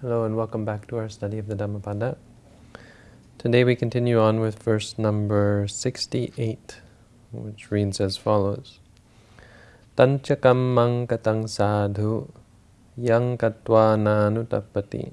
Hello and welcome back to our study of the Dhammapada. Today we continue on with verse number 68, which reads as follows. Tanchakam mankatang sadhu yang katva nanutappati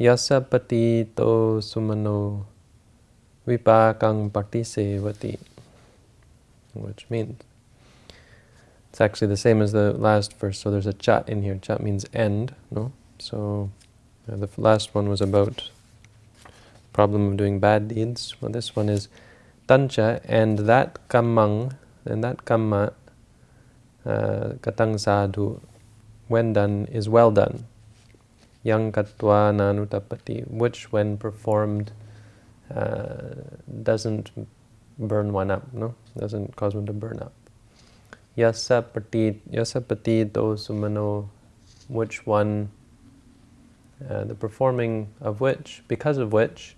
yasapati to sumano vipakang patisevati which means it's actually the same as the last verse, so there's a chat in here. Chat means end, no? So uh, the last one was about problem of doing bad deeds. Well, this one is tancha, and that kammang, and that kamma, uh, katang sadhu, when done, is well done. Yang katva nanutapati, which when performed uh, doesn't burn one up, no? Doesn't cause one to burn up. Yasapati, yasapati do sumano, which one, uh, the performing of which, because of which,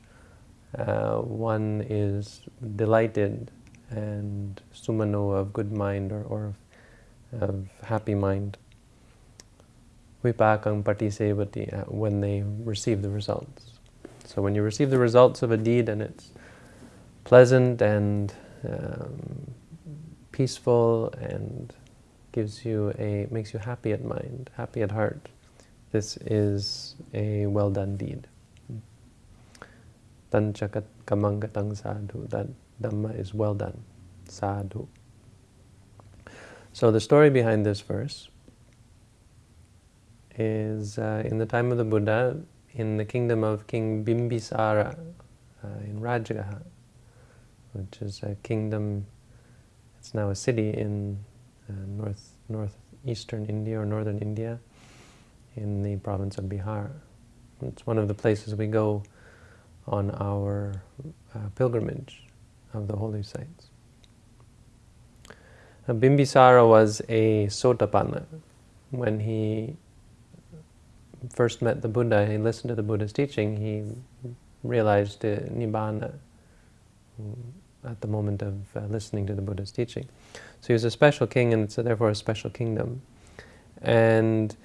uh, one is delighted and sumano of good mind or, or of, of happy mind. Vipakang patisevati, uh, when they receive the results. So when you receive the results of a deed and it's pleasant and um, peaceful and gives you a makes you happy at mind, happy at heart. This is a well done deed. Tanchakat kamangatang sadhu. That dhamma is well done. Sadhu. So the story behind this verse is uh, in the time of the Buddha, in the kingdom of King Bimbisara uh, in Rajagaha, which is a kingdom, it's now a city in uh, north northeastern India or northern India in the province of Bihar. It's one of the places we go on our uh, pilgrimage of the holy sites. Uh, Bimbisara was a Sotapanna. When he first met the Buddha, he listened to the Buddha's teaching, he realized uh, Nibbana at the moment of uh, listening to the Buddha's teaching. So he was a special king and it's therefore a special kingdom. And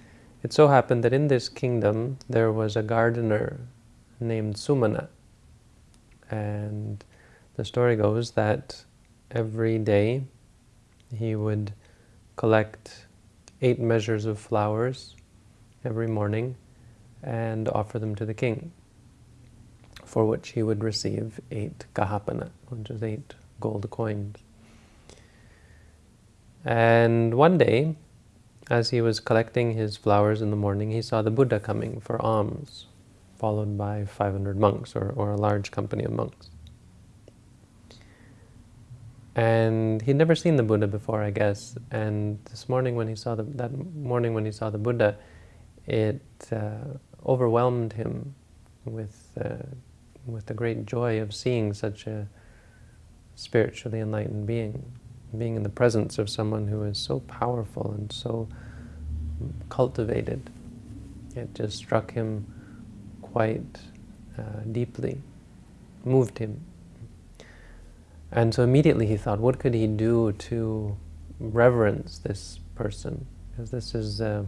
it so happened that in this kingdom there was a gardener named Sumana. And the story goes that every day he would collect eight measures of flowers every morning and offer them to the king for which he would receive eight kahapana, which is eight gold coins. And one day, as he was collecting his flowers in the morning, he saw the Buddha coming for alms, followed by 500 monks, or, or a large company of monks. And he'd never seen the Buddha before, I guess. And this morning when he saw the, that morning when he saw the Buddha, it uh, overwhelmed him with uh, with the great joy of seeing such a spiritually enlightened being, being in the presence of someone who is so powerful and so cultivated. It just struck him quite uh, deeply, moved him. And so immediately he thought, what could he do to reverence this person? Because this is uh,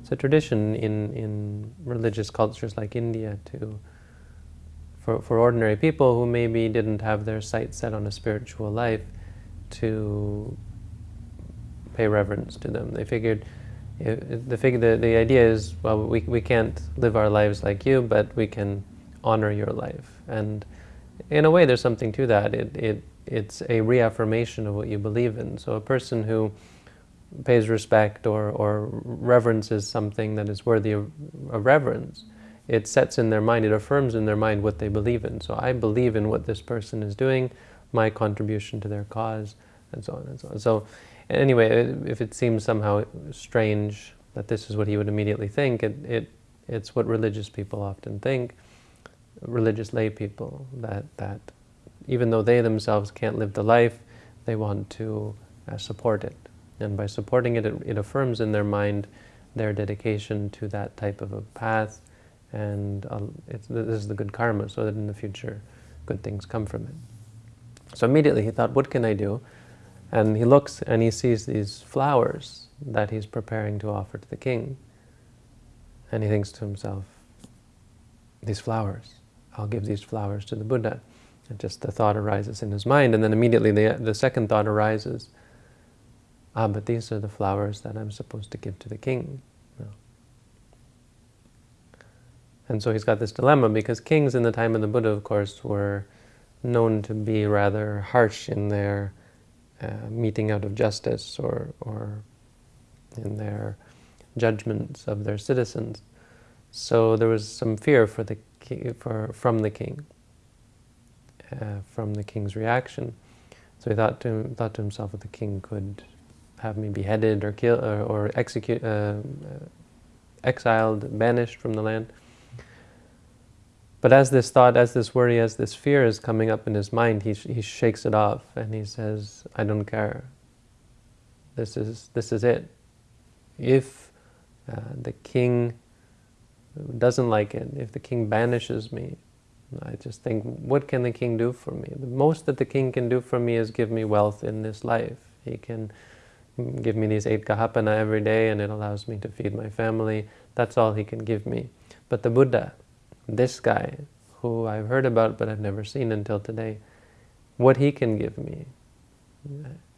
it's a tradition in, in religious cultures like India to for, for ordinary people who maybe didn't have their sights set on a spiritual life to pay reverence to them. They figured, the, figure, the, the idea is, well, we, we can't live our lives like you, but we can honor your life. And in a way, there's something to that. It, it, it's a reaffirmation of what you believe in. So a person who pays respect or, or reverences something that is worthy of, of reverence, it sets in their mind, it affirms in their mind what they believe in. So I believe in what this person is doing, my contribution to their cause, and so on and so on. So anyway, if it seems somehow strange that this is what he would immediately think, it, it it's what religious people often think, religious lay people, that, that even though they themselves can't live the life, they want to uh, support it. And by supporting it, it, it affirms in their mind their dedication to that type of a path, and uh, this is the good karma, so that in the future good things come from it. So immediately he thought, what can I do? And he looks and he sees these flowers that he's preparing to offer to the king. And he thinks to himself, these flowers. I'll give these flowers to the Buddha. And just the thought arises in his mind, and then immediately the, the second thought arises, ah, but these are the flowers that I'm supposed to give to the king. And so he's got this dilemma, because kings in the time of the Buddha, of course, were known to be rather harsh in their uh, meting out of justice or, or in their judgments of their citizens. So there was some fear for the for from the king, uh, from the king's reaction. So he thought to thought to himself that the king could have me beheaded or killed or, or execute, uh, exiled, banished from the land. But as this thought, as this worry, as this fear is coming up in his mind, he, he shakes it off and he says, I don't care. This is, this is it. If uh, the king doesn't like it, if the king banishes me, I just think, what can the king do for me? The most that the king can do for me is give me wealth in this life. He can give me these eight kahapana every day and it allows me to feed my family. That's all he can give me. But the Buddha, this guy, who I've heard about but I've never seen until today, what he can give me,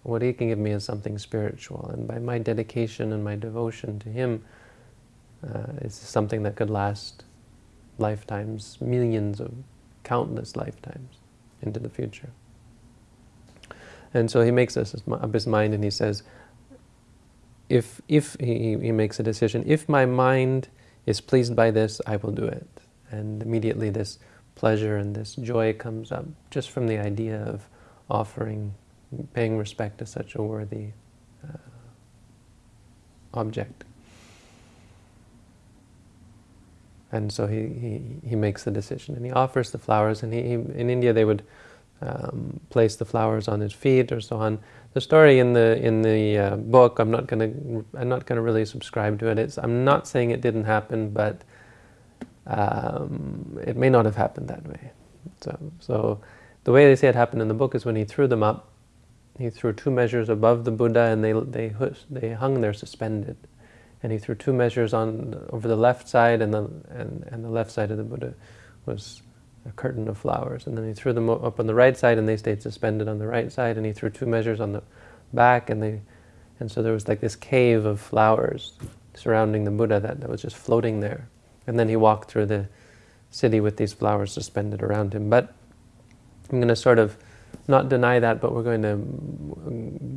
what he can give me is something spiritual. And by my dedication and my devotion to him, uh, it's something that could last lifetimes, millions of countless lifetimes into the future. And so he makes up his mind and he says, if, if he, he makes a decision, if my mind is pleased by this, I will do it. And immediately this pleasure and this joy comes up just from the idea of offering, paying respect to such a worthy uh, object. And so he, he, he makes the decision and he offers the flowers and he, he in India they would um, place the flowers on his feet or so on. The story in the in the uh, book, I'm not gonna I'm not gonna really subscribe to it. It's, I'm not saying it didn't happen, but um, it may not have happened that way. So so the way they say it happened in the book is when he threw them up, he threw two measures above the Buddha and they they they hung there suspended and he threw two measures on over the left side, and the and, and the left side of the Buddha was a curtain of flowers. And then he threw them up on the right side, and they stayed suspended on the right side. And he threw two measures on the back, and they and so there was like this cave of flowers surrounding the Buddha that, that was just floating there. And then he walked through the city with these flowers suspended around him. But I'm going to sort of not deny that, but we're going to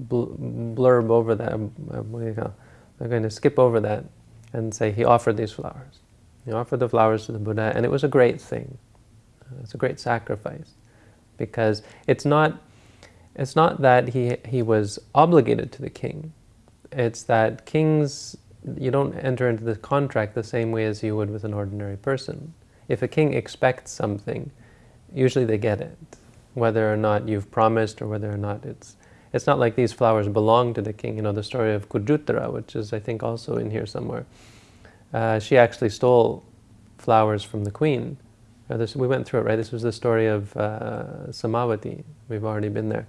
blurb over that. Um, um, we're going to skip over that and say he offered these flowers. He offered the flowers to the Buddha, and it was a great thing. Uh, it's a great sacrifice because it's not, it's not that he, he was obligated to the king. It's that kings, you don't enter into the contract the same way as you would with an ordinary person. If a king expects something, usually they get it, whether or not you've promised or whether or not it's it's not like these flowers belong to the king. You know, the story of Khujjuttara, which is, I think, also in here somewhere. Uh, she actually stole flowers from the queen. Uh, this, we went through it, right? This was the story of uh, Samavati. We've already been there.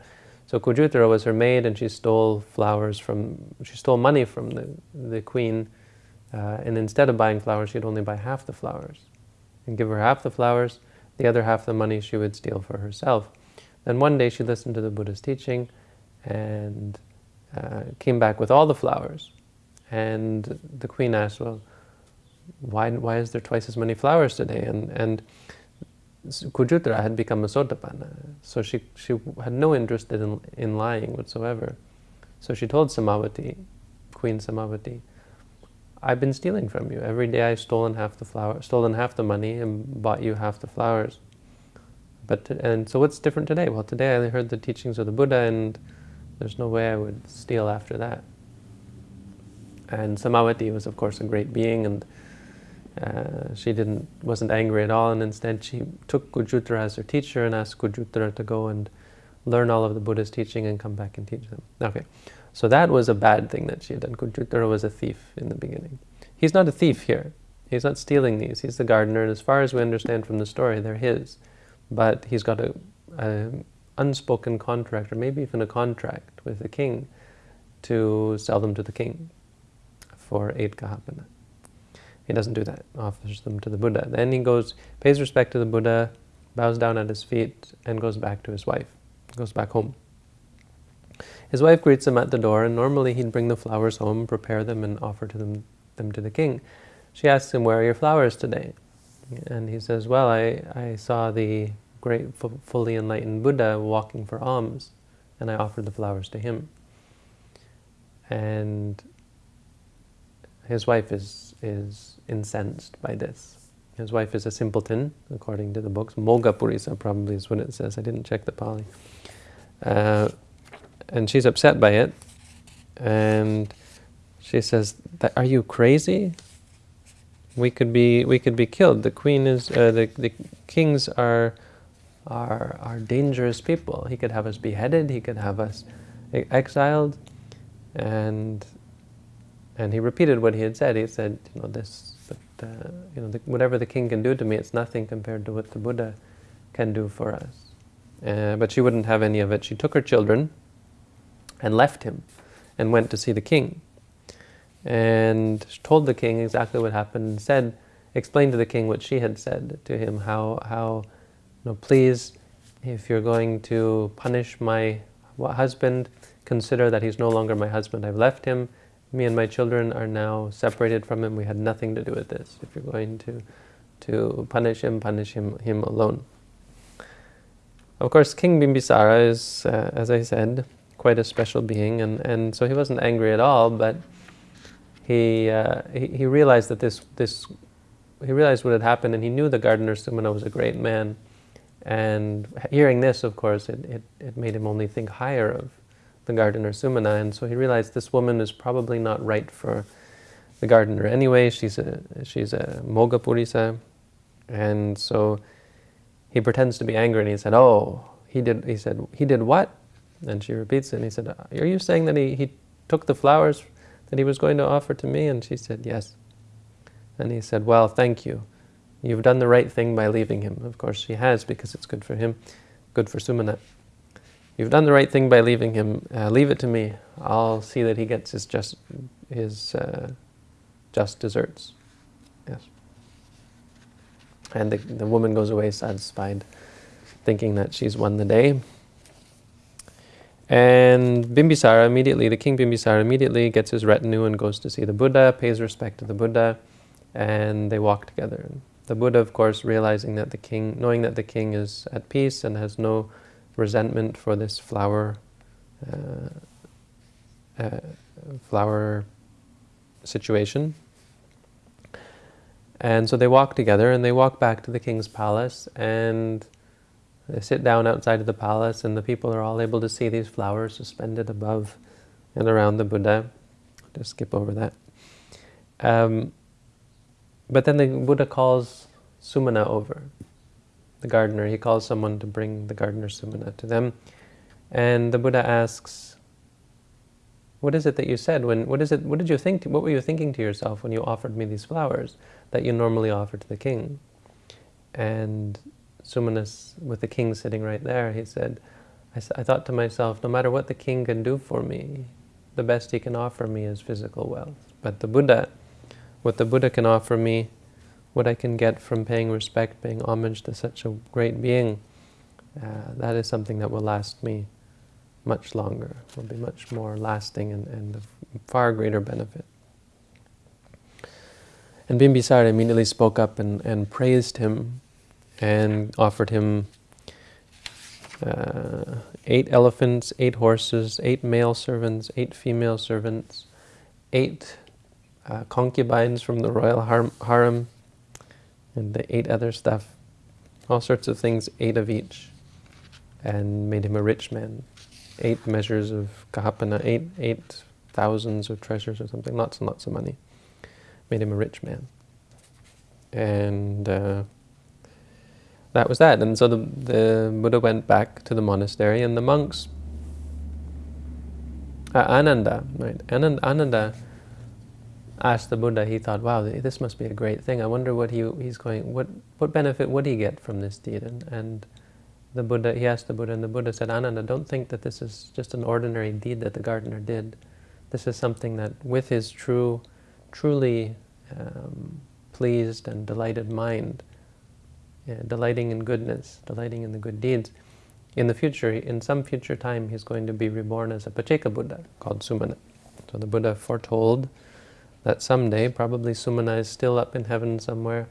So Khujjuttara was her maid, and she stole flowers from, she stole money from the, the queen. Uh, and instead of buying flowers, she'd only buy half the flowers. And give her half the flowers, the other half the money she would steal for herself. Then one day she listened to the Buddha's teaching, and uh, came back with all the flowers. And the queen asked, well, why, why is there twice as many flowers today? And, and Khujjuttara had become a Sotapanna, so she, she had no interest in, in lying whatsoever. So she told Samavati, Queen Samavati, I've been stealing from you. Every day I've stolen half the flower, stolen half the money and bought you half the flowers. But and so what's different today? Well, today I heard the teachings of the Buddha and there's no way I would steal after that. And Samavati was, of course, a great being, and uh, she didn't wasn't angry at all, and instead she took Khujjuttara as her teacher and asked Khujjuttara to go and learn all of the Buddha's teaching and come back and teach them. Okay, so that was a bad thing that she had done. Khujjuttara was a thief in the beginning. He's not a thief here. He's not stealing these. He's the gardener, and as far as we understand from the story, they're his. But he's got a, a unspoken contract, or maybe even a contract with the king, to sell them to the king for eight kahapana. He doesn't do that, offers them to the Buddha. Then he goes, pays respect to the Buddha, bows down at his feet, and goes back to his wife, goes back home. His wife greets him at the door, and normally he'd bring the flowers home, prepare them, and offer to them, them to the king. She asks him, where are your flowers today? And he says, well, I, I saw the great, fully enlightened Buddha walking for alms, and I offered the flowers to him. And his wife is, is incensed by this. His wife is a simpleton, according to the books. Moga Purisa probably is what it says. I didn't check the Pali. Uh, and she's upset by it. And she says, "Are you crazy? We could be we could be killed. The queen is uh, the the kings are are are dangerous people. He could have us beheaded. He could have us exiled." And and he repeated what he had said. He said, "You know this." But, uh, you know, the, whatever the king can do to me, it's nothing compared to what the Buddha can do for us. Uh, but she wouldn't have any of it. She took her children, and left him and went to see the king. And told the king exactly what happened and said, explained to the king what she had said to him, how, how you know, please, if you're going to punish my husband, consider that he's no longer my husband. I've left him. Me and my children are now separated from him. We had nothing to do with this. If you're going to, to punish him, punish him, him alone. Of course, King Bimbisara is, uh, as I said, quite a special being, and, and so he wasn't angry at all, but he, uh, he, he, realized that this, this, he realized what had happened, and he knew the gardener Sumana was a great man, and hearing this, of course, it, it, it made him only think higher of the gardener Sumana, and so he realized this woman is probably not right for the gardener anyway, she's a, she's a Moga Purisa, and so he pretends to be angry, and he said, oh, he did, he said, he did what? And she repeats it, and he said, are you saying that he, he took the flowers that he was going to offer to me? And she said, yes. And he said, well, thank you. You've done the right thing by leaving him. Of course, she has, because it's good for him, good for Sumana. You've done the right thing by leaving him. Uh, leave it to me. I'll see that he gets his just, his, uh, just desserts. Yes. And the, the woman goes away satisfied, thinking that she's won the day. And Bimbisara immediately, the king Bimbisara immediately gets his retinue and goes to see the Buddha, pays respect to the Buddha, and they walk together. The Buddha, of course, realizing that the king, knowing that the king is at peace and has no resentment for this flower, uh, uh, flower situation. And so they walk together and they walk back to the king's palace and they sit down outside of the palace and the people are all able to see these flowers suspended above and around the Buddha. Just skip over that. Um, but then the Buddha calls Sumana over, the gardener. He calls someone to bring the gardener Sumana to them. And the Buddha asks, what is it that you said when, what is it, what did you think, what were you thinking to yourself when you offered me these flowers that you normally offer to the king? And Sumanas, with the king sitting right there, he said, I, I thought to myself, no matter what the king can do for me, the best he can offer me is physical wealth. But the Buddha, what the Buddha can offer me, what I can get from paying respect, paying homage to such a great being, uh, that is something that will last me much longer, will be much more lasting and, and of far greater benefit. And Bimbisara immediately spoke up and, and praised him and offered him uh, eight elephants, eight horses, eight male servants, eight female servants, eight uh, concubines from the royal harem, and the eight other stuff, all sorts of things, eight of each, and made him a rich man. Eight measures of kahapana, eight, eight thousands of treasures or something, lots and lots of money. Made him a rich man. And uh, that was that. And so the, the Buddha went back to the monastery and the monks, uh, Ananda, right, Ananda, Ananda asked the Buddha, he thought, wow, this must be a great thing. I wonder what he, he's going, what, what benefit would he get from this deed? And, and the Buddha, he asked the Buddha, and the Buddha said, Ananda, don't think that this is just an ordinary deed that the gardener did. This is something that with his true, truly um, pleased and delighted mind, uh, delighting in goodness, delighting in the good deeds, in the future, in some future time, he's going to be reborn as a Pacceka Buddha called Sumana. So the Buddha foretold that someday, probably Sumana is still up in heaven somewhere,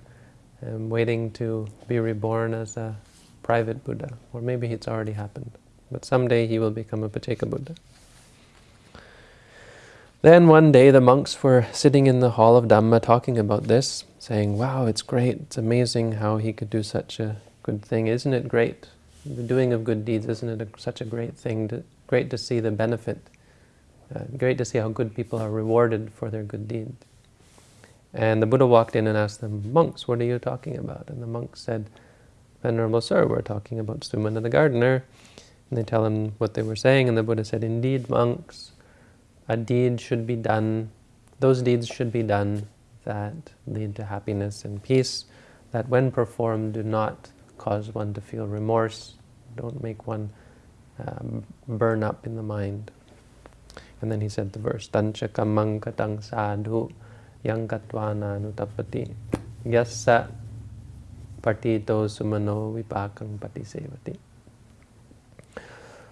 um, waiting to be reborn as a private Buddha, or maybe it's already happened. But someday he will become a Pacceka Buddha. Then one day the monks were sitting in the hall of Dhamma talking about this, saying, wow, it's great, it's amazing how he could do such a good thing. Isn't it great? The doing of good deeds, isn't it a, such a great thing? To, great to see the benefit. Uh, great to see how good people are rewarded for their good deeds. And the Buddha walked in and asked them, monks, what are you talking about? And the monks said, Venerable Sir, we're talking about Sumana the gardener. And they tell him what they were saying, and the Buddha said, indeed, monks, a deed should be done, those deeds should be done that lead to happiness and peace, that when performed do not cause one to feel remorse, don't make one um, burn up in the mind. And then he said the verse, Tancha kamang katang sadhu yang katvana nutapati yassa partito sumano vipakang patisevati.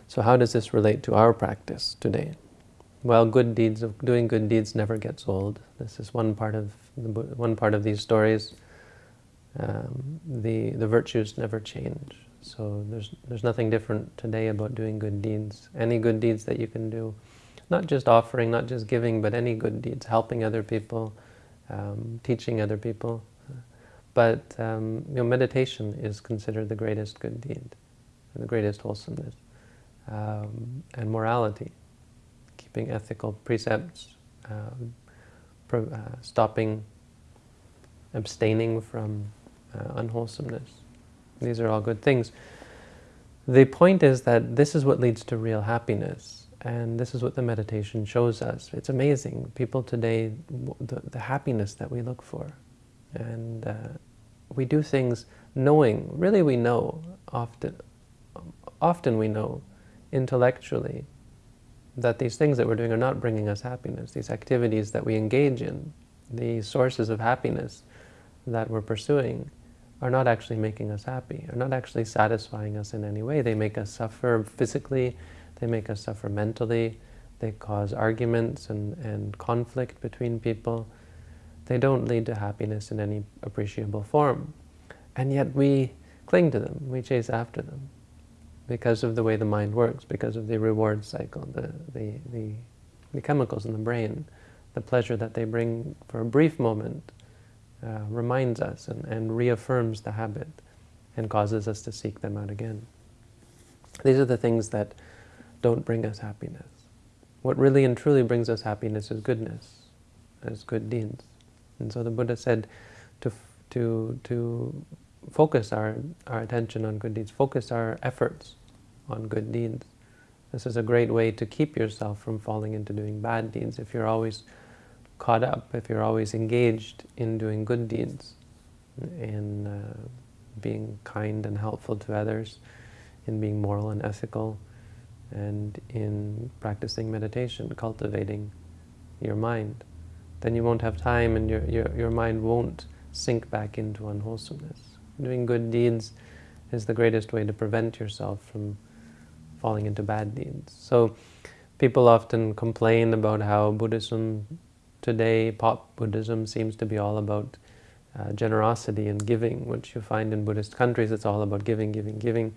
So how does this relate to our practice today? Well, good deeds of doing good deeds never gets old. This is one part of the, one part of these stories. Um, the the virtues never change. So there's there's nothing different today about doing good deeds. Any good deeds that you can do, not just offering, not just giving, but any good deeds, helping other people, um, teaching other people. But um, you know, meditation is considered the greatest good deed, the greatest wholesomeness, um, and morality keeping ethical precepts, um, pro, uh, stopping, abstaining from uh, unwholesomeness. These are all good things. The point is that this is what leads to real happiness, and this is what the meditation shows us. It's amazing. People today, the, the happiness that we look for, and uh, we do things knowing, really we know, often, often we know intellectually that these things that we're doing are not bringing us happiness. These activities that we engage in, the sources of happiness that we're pursuing, are not actually making us happy, are not actually satisfying us in any way. They make us suffer physically, they make us suffer mentally, they cause arguments and, and conflict between people. They don't lead to happiness in any appreciable form. And yet we cling to them, we chase after them because of the way the mind works, because of the reward cycle, the, the, the, the chemicals in the brain, the pleasure that they bring for a brief moment uh, reminds us and, and reaffirms the habit and causes us to seek them out again. These are the things that don't bring us happiness. What really and truly brings us happiness is goodness, is good deeds. And so the Buddha said to, to, to focus our, our attention on good deeds, focus our efforts on good deeds. This is a great way to keep yourself from falling into doing bad deeds. If you're always caught up, if you're always engaged in doing good deeds, in uh, being kind and helpful to others, in being moral and ethical, and in practicing meditation, cultivating your mind, then you won't have time and your, your, your mind won't sink back into unwholesomeness. Doing good deeds is the greatest way to prevent yourself from falling into bad deeds. So people often complain about how Buddhism today, pop Buddhism, seems to be all about uh, generosity and giving, which you find in Buddhist countries, it's all about giving, giving, giving.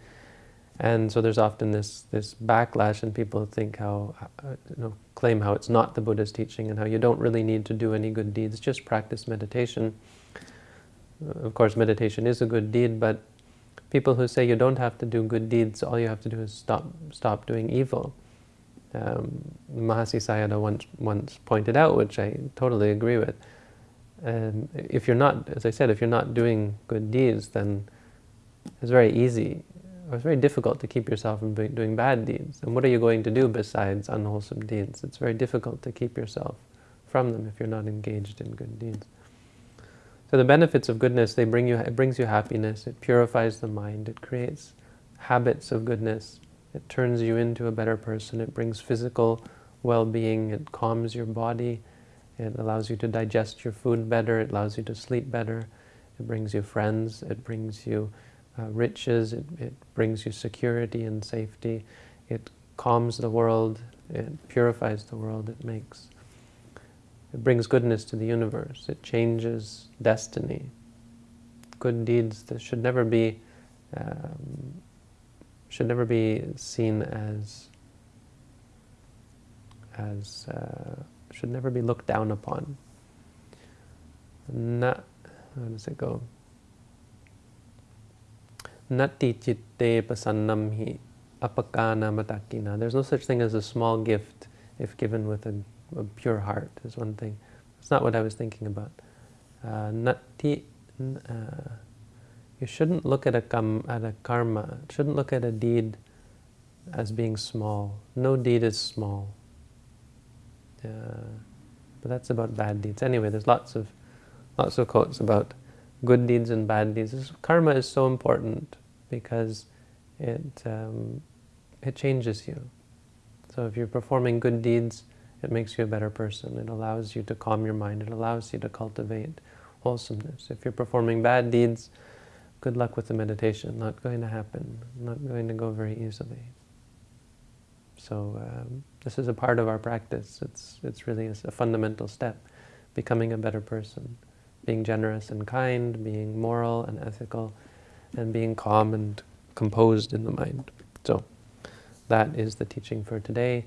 And so there's often this, this backlash and people think how, uh, you know, claim how it's not the Buddha's teaching and how you don't really need to do any good deeds, just practice meditation. Of course, meditation is a good deed, but people who say you don't have to do good deeds, all you have to do is stop, stop doing evil. Um, Mahasi Sayadaw once, once pointed out, which I totally agree with, um, if you're not, as I said, if you're not doing good deeds, then it's very easy, it's very difficult to keep yourself from doing bad deeds. And what are you going to do besides unwholesome deeds? It's very difficult to keep yourself from them if you're not engaged in good deeds. So the benefits of goodness, they bring you, it brings you happiness, it purifies the mind, it creates habits of goodness, it turns you into a better person, it brings physical well-being, it calms your body, It allows you to digest your food better. It allows you to sleep better. It brings you friends. It brings you uh, riches. It, it brings you security and safety. It calms the world. It purifies the world. It makes. It brings goodness to the universe. It changes destiny. Good deeds that should never be um, should never be seen as as uh, should never be looked down upon. Na, how does it go? Nati chitte pasannam hi apakana matakina. There's no such thing as a small gift if given with a, a pure heart, is one thing. It's not what I was thinking about. Uh, nati, uh, you shouldn't look at a, kam, at a karma, shouldn't look at a deed as being small. No deed is small. Uh, but that's about bad deeds. Anyway, there's lots of lots of quotes about good deeds and bad deeds. This, karma is so important because it um, it changes you. So if you're performing good deeds, it makes you a better person. It allows you to calm your mind. It allows you to cultivate wholesomeness. If you're performing bad deeds, good luck with the meditation. Not going to happen. Not going to go very easily. So um, this is a part of our practice. It's, it's really a, a fundamental step, becoming a better person, being generous and kind, being moral and ethical, and being calm and composed in the mind. So that is the teaching for today.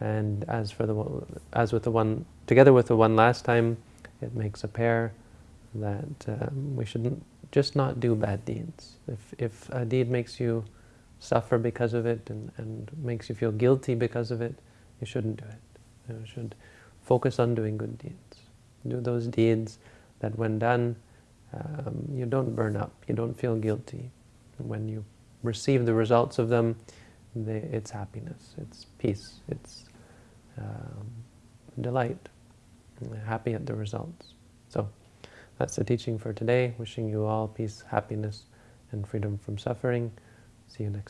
And as for the as with the one together with the one last time, it makes a pair that um, we shouldn't just not do bad deeds. If if a deed makes you suffer because of it and, and makes you feel guilty because of it, you shouldn't do it. You should focus on doing good deeds. Do those deeds that when done, um, you don't burn up, you don't feel guilty. When you receive the results of them, they, it's happiness, it's peace, it's um, delight, happy at the results. So that's the teaching for today. Wishing you all peace, happiness, and freedom from suffering. See you next